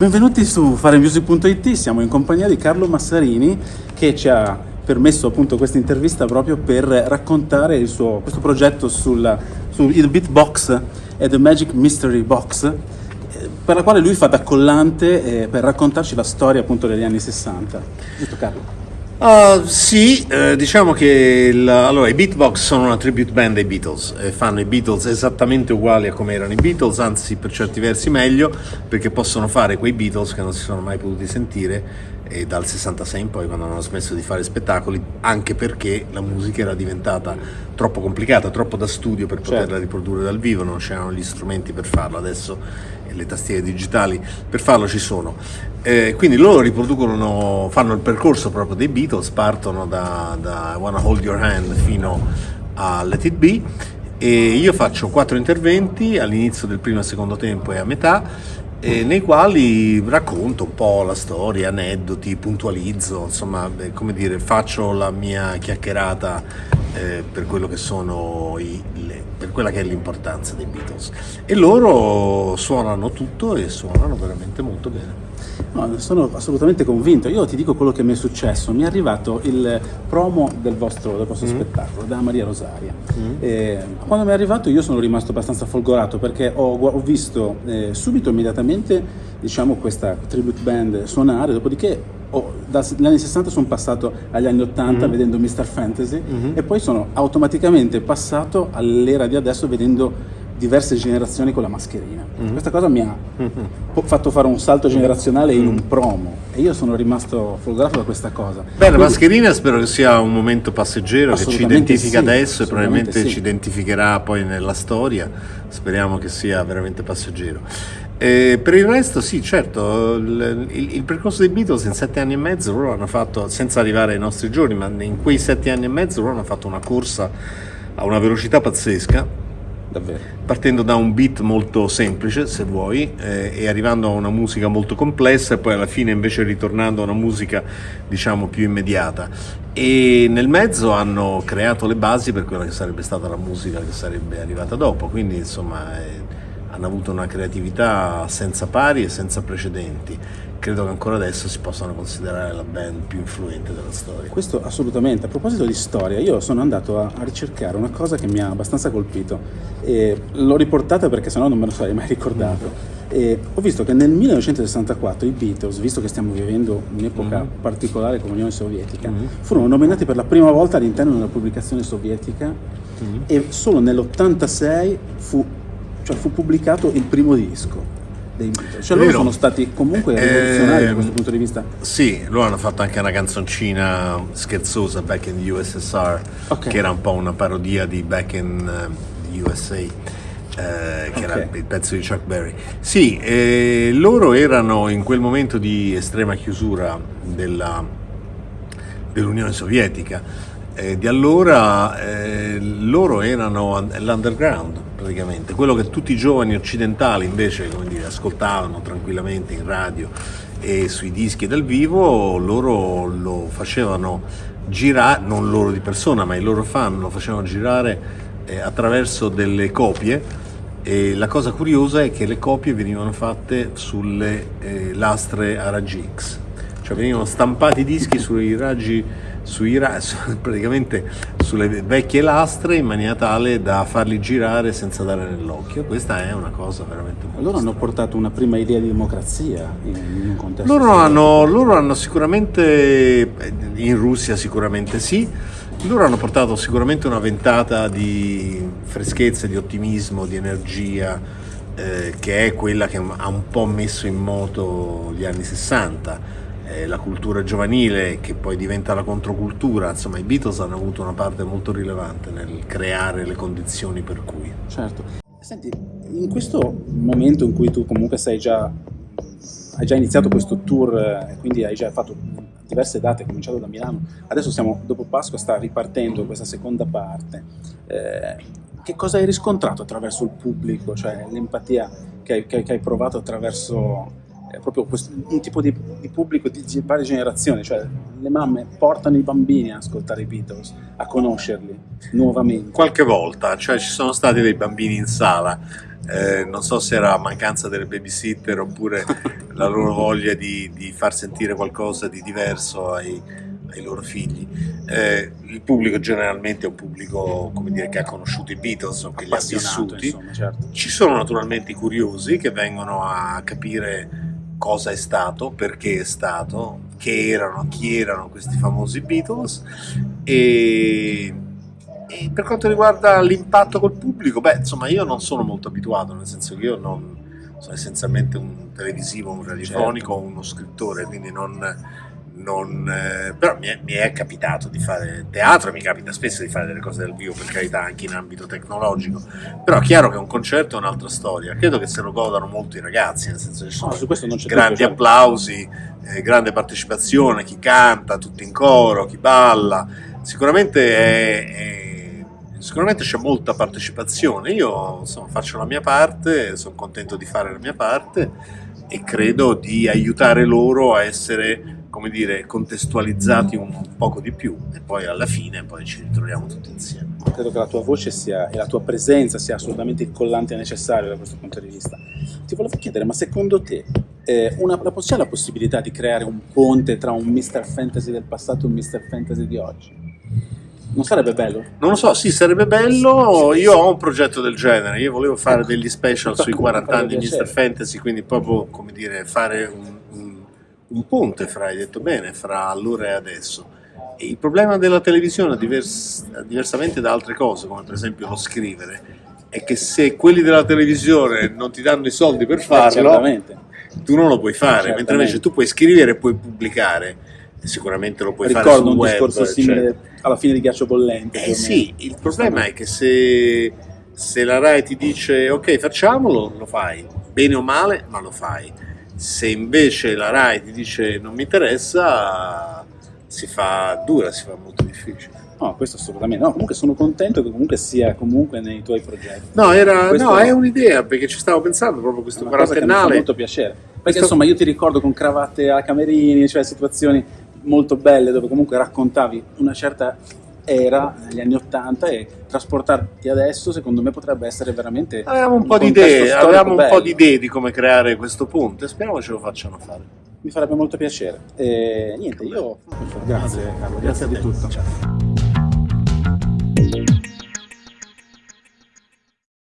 Benvenuti su faremusic.it, siamo in compagnia di Carlo Massarini che ci ha permesso appunto questa intervista proprio per raccontare suo, questo progetto sul, sul Beatbox e The Magic Mystery Box eh, per la quale lui fa da collante eh, per raccontarci la storia appunto degli anni 60. Giusto Carlo? Uh, sì, eh, diciamo che il, allora, i Beatbox sono una tribute band dei Beatles, eh, fanno i Beatles esattamente uguali a come erano i Beatles, anzi per certi versi meglio, perché possono fare quei Beatles che non si sono mai potuti sentire e dal 66 in poi quando hanno smesso di fare spettacoli, anche perché la musica era diventata troppo complicata, troppo da studio per poterla certo. riprodurre dal vivo, non c'erano gli strumenti per farlo, adesso le tastiere digitali per farlo ci sono. Eh, quindi loro riproducono, fanno il percorso proprio dei Beatles, partono da, da I Wanna Hold Your Hand fino a Let It Be e io faccio quattro interventi all'inizio del primo e secondo tempo e a metà nei quali racconto un po' la storia, aneddoti, puntualizzo, insomma, come dire, faccio la mia chiacchierata eh, per i, le, per quella che è l'importanza dei Beatles. E loro suonano tutto e suonano veramente molto bene. No, sono assolutamente convinto. Io ti dico quello che mi è successo. Mi è arrivato il promo del vostro, del vostro mm. spettacolo da Maria Rosaria. Mm. quando mi è arrivato io sono rimasto abbastanza folgorato perché ho, ho visto eh, subito, immediatamente, diciamo, questa tribute band suonare, dopodiché Oh, dagli anni 60 sono passato agli anni 80 mm. vedendo Mr. Fantasy mm-hmm. e poi sono automaticamente passato all'era di adesso vedendo diverse generazioni con la mascherina. Mm-hmm. Questa cosa mi ha mm-hmm. fatto fare un salto generazionale in un mm. promo e io sono rimasto folgorato da questa cosa. Beh, Quindi, la mascherina spero che sia un momento passeggero che ci identifica sì, adesso e probabilmente sì. ci identificherà poi nella storia. Speriamo che sia veramente passeggero. E per il resto sì, certo, il, il, il, percorso dei Beatles in sette anni e mezzo loro hanno fatto, senza arrivare ai nostri giorni, ma in quei sette anni e mezzo loro hanno fatto una corsa a una velocità pazzesca Davvero. partendo da un beat molto semplice, se vuoi, eh, e arrivando a una musica molto complessa e poi alla fine invece ritornando a una musica diciamo più immediata. E nel mezzo hanno creato le basi per quella che sarebbe stata la musica che sarebbe arrivata dopo, quindi insomma eh, hanno avuto una creatività senza pari e senza precedenti credo che ancora adesso si possano considerare la band più influente della storia. Questo assolutamente. A proposito di storia, io sono andato a, a ricercare una cosa che mi ha abbastanza colpito e l'ho riportata perché sennò non me lo sarei mai ricordato. E ho visto che nel 1964 i Beatles, visto che stiamo vivendo un'epoca mm-hmm. particolare come Unione Sovietica, mm-hmm. furono nominati per la prima volta all'interno di una pubblicazione sovietica mm-hmm. e solo nell'86 fu, cioè fu pubblicato il primo disco dei Beatles. Cioè loro sono stati comunque rivoluzionari eh, da questo punto di vista. Sì, loro hanno fatto anche una canzoncina scherzosa, Back in the USSR, okay. che era un po' una parodia di Back in the USA. Eh, che okay. era il pezzo di Chuck Berry. Sì, eh, loro erano in quel momento di estrema chiusura della, dell'Unione Sovietica. Eh, di allora eh, loro erano l'underground, praticamente. Quello che tutti i giovani occidentali invece dire, ascoltavano tranquillamente in radio e sui dischi dal vivo, loro lo facevano girare, non loro di persona, ma i loro fan lo facevano girare eh, attraverso delle copie e la cosa curiosa è che le copie venivano fatte sulle eh, lastre a raggi X, cioè venivano stampati i dischi sui raggi sui, praticamente sulle vecchie lastre in maniera tale da farli girare senza dare nell'occhio. Questa è una cosa veramente molto Loro hanno portato una prima idea di democrazia in, in un contesto. Loro hanno, loro hanno sicuramente, in Russia sicuramente sì, loro hanno portato sicuramente una ventata di freschezza, di ottimismo, di energia, eh, che è quella che ha un po' messo in moto gli anni 60 eh, la cultura giovanile che poi diventa la controcultura, insomma i Beatles hanno avuto una parte molto rilevante nel creare le condizioni per cui. Certo. Senti, in questo momento in cui tu comunque sei già, hai già iniziato questo tour eh, quindi hai già fatto diverse date, cominciato da Milano, adesso siamo dopo Pasqua, sta ripartendo questa seconda parte. Eh, che cosa hai riscontrato attraverso il pubblico, cioè l'empatia che, che, che hai provato attraverso è proprio un tipo di, di, pubblico di varie generazioni, cioè le mamme portano i bambini a ascoltare i Beatles, a conoscerli nuovamente. Qualche volta, cioè ci sono stati dei bambini in sala, eh, non so se era mancanza delle babysitter oppure la loro voglia di, di far sentire qualcosa di diverso ai, ai loro figli. Eh, il pubblico generalmente è un pubblico dire, che ha conosciuto i Beatles o che li ha vissuti. Insomma, certo. Ci sono naturalmente i curiosi che vengono a capire cosa è stato, perché è stato, che erano, chi erano questi famosi Beatles e, e per quanto riguarda l'impatto col pubblico, beh, insomma, io non sono molto abituato, nel senso che io non sono essenzialmente un televisivo, un radiofonico, certo. uno scrittore, quindi non, non, eh, però mi è, mi è, capitato di fare teatro, mi capita spesso di fare delle cose dal vivo, per carità, anche in ambito tecnologico, però è chiaro che un concerto è un'altra storia, credo che se lo godano molto i ragazzi, nel senso che ci sono no, grandi dubbio, applausi, eh, grande partecipazione, chi canta, tutti in coro, chi balla, sicuramente è, è sicuramente c'è molta partecipazione, io insomma, faccio la mia parte, sono contento di fare la mia parte e credo di aiutare loro a essere come dire, contestualizzati un poco di più e poi alla fine poi ci ritroviamo tutti insieme. Credo che la tua voce sia, e la tua presenza sia assolutamente il collante necessario da questo punto di vista. Ti volevo chiedere, ma secondo te eh, una, c'è la possibilità di creare un ponte tra un Mr. Fantasy del passato e un Mr. Fantasy di oggi? Non sarebbe bello? Non lo so, sì, sarebbe bello. Io ho un progetto del genere. Io volevo fare ecco. degli special sui 40 anni di Mr. Fantasy, quindi proprio, come dire, fare un un ponte fra, hai detto bene, fra allora e adesso. E il problema della televisione, divers, diversamente da altre cose, come per esempio lo scrivere, è che se quelli della televisione non ti danno i soldi per farlo, tu non lo puoi fare, mentre invece tu puoi scrivere e puoi pubblicare. Sicuramente lo puoi Ricordo fare sul un web. discorso simile cioè. alla fine di Ghiaccio Bollente. Eh sì, il problema è che se, se la RAI ti dice ok facciamolo, lo fai, bene o male, ma lo fai se invece la RAI ti dice non mi interessa, si fa dura, si fa molto difficile. No, questo assolutamente. No, comunque sono contento che comunque sia comunque nei tuoi progetti. No, era, no è un'idea, perché ci stavo pensando proprio questo quarantennale. Mi fa molto piacere. Perché questo... insomma io ti ricordo con cravatte a camerini, cioè situazioni molto belle dove comunque raccontavi una certa era negli anni Ottanta e trasportarti adesso secondo me potrebbe essere veramente avevamo un, un po' di idee avevamo un po' di idee di come creare questo punto e speriamo ce lo facciano fare. Mi farebbe molto piacere. E niente io grazie Carlo grazie, grazie di tutto. Ciao.